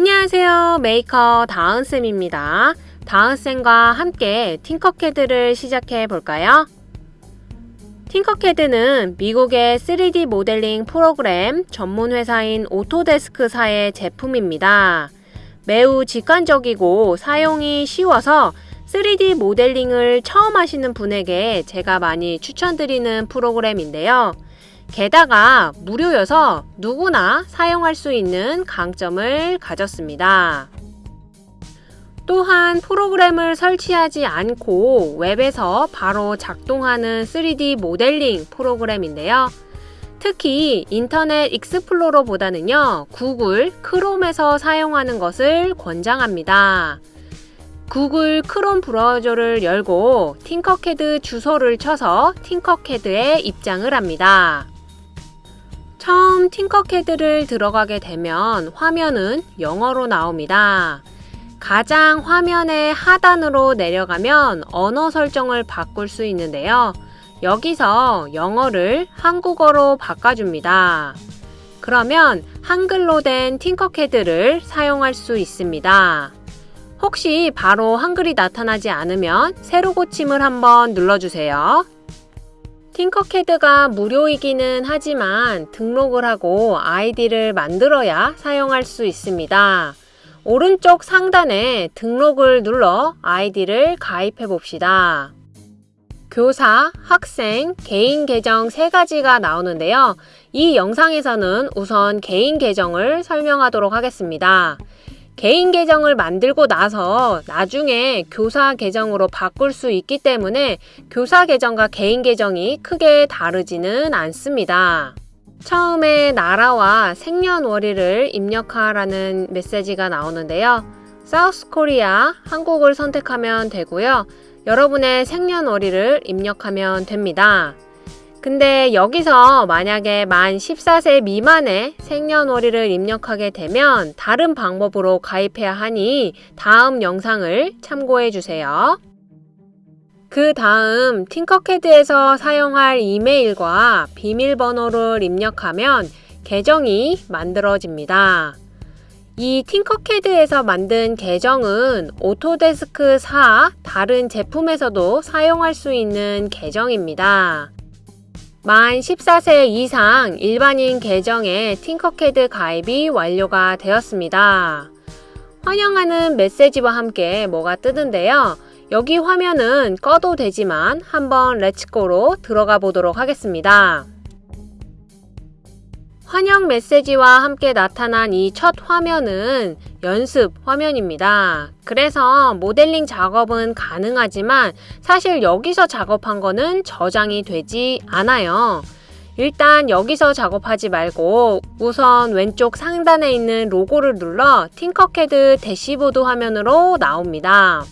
안녕하세요. 메이커 다은쌤입니다. 다은쌤과 함께 팅커캐드를 시작해 볼까요? 팅커캐드는 미국의 3D 모델링 프로그램 전문 회사인 오토데스크사의 제품입니다. 매우 직관적이고 사용이 쉬워서 3D 모델링을 처음 하시는 분에게 제가 많이 추천드리는 프로그램인데요. 게다가 무료여서 누구나 사용할 수 있는 강점을 가졌습니다. 또한 프로그램을 설치하지 않고 웹에서 바로 작동하는 3D 모델링 프로그램인데요. 특히 인터넷 익스플로러보다는요, 구글 크롬에서 사용하는 것을 권장합니다. 구글 크롬 브라우저를 열고 팅커캐드 주소를 쳐서 팅커캐드에 입장을 합니다. 처음 팅커캐드를 들어가게 되면 화면은 영어로 나옵니다. 가장 화면의 하단으로 내려가면 언어 설정을 바꿀 수 있는데요. 여기서 영어를 한국어로 바꿔줍니다. 그러면 한글로 된 팅커캐드를 사용할 수 있습니다. 혹시 바로 한글이 나타나지 않으면 새로 고침을 한번 눌러주세요. 팅커캐드가 무료이기는 하지만 등록을 하고 아이디를 만들어야 사용할 수 있습니다. 오른쪽 상단에 등록을 눌러 아이디를 가입해 봅시다. 교사, 학생, 개인 계정 세 가지가 나오는데요. 이 영상에서는 우선 개인 계정을 설명하도록 하겠습니다. 개인 계정을 만들고 나서 나중에 교사 계정으로 바꿀 수 있기 때문에 교사 계정과 개인 계정이 크게 다르지는 않습니다. 처음에 나라와 생년월일을 입력하라는 메시지가 나오는데요. 사우스 코리아 한국을 선택하면 되고요. 여러분의 생년월일을 입력하면 됩니다. 근데 여기서 만약에 만 14세 미만의 생년월일을 입력하게 되면 다른 방법으로 가입해야 하니 다음 영상을 참고해 주세요. 그 다음 팅커캐드에서 사용할 이메일과 비밀번호를 입력하면 계정이 만들어집니다. 이 팅커캐드에서 만든 계정은 오토데스크사 다른 제품에서도 사용할 수 있는 계정입니다. 만 14세 이상 일반인 계정에 팅커캐드 가입이 완료가 되었습니다. 환영하는 메시지와 함께 뭐가 뜨는데요. 여기 화면은 꺼도 되지만 한번 let's go로 들어가 보도록 하겠습니다. 환영 메시지와 함께 나타난 이 첫 화면은 연습 화면입니다. 그래서 모델링 작업은 가능하지만 사실 여기서 작업한 거는 저장이 되지 않아요. 일단 여기서 작업하지 말고 우선 왼쪽 상단에 있는 로고를 눌러 팅커캐드 대시보드 화면으로 나옵니다.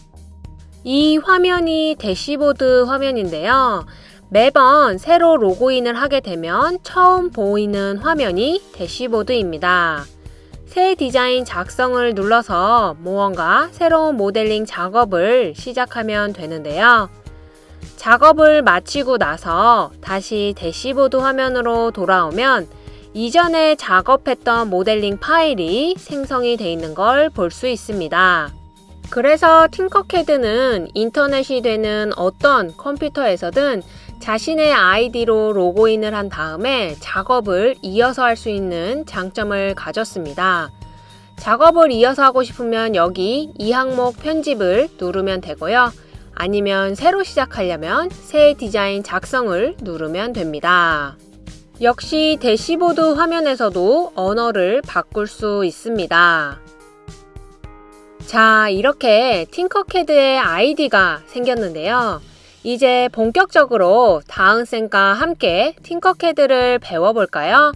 이 화면이 대시보드 화면인데요. 매번 새로 로그인을 하게 되면 처음 보이는 화면이 대시보드입니다. 새 디자인 작성을 눌러서 무언가 새로운 모델링 작업을 시작하면 되는데요. 작업을 마치고 나서 다시 대시보드 화면으로 돌아오면 이전에 작업했던 모델링 파일이 생성이 되어 있는 걸 볼 수 있습니다. 그래서 팅커캐드는 인터넷이 되는 어떤 컴퓨터에서든 자신의 아이디로 로그인을 한 다음에 작업을 이어서 할 수 있는 장점을 가졌습니다. 작업을 이어서 하고 싶으면 여기 이 항목 편집을 누르면 되고요. 아니면 새로 시작하려면 새 디자인 작성을 누르면 됩니다. 역시 대시보드 화면에서도 언어를 바꿀 수 있습니다. 자, 이렇게 팅커캐드의 아이디가 생겼는데요. 이제 본격적으로 다은쌤과 함께 팅커캐드를 배워볼까요?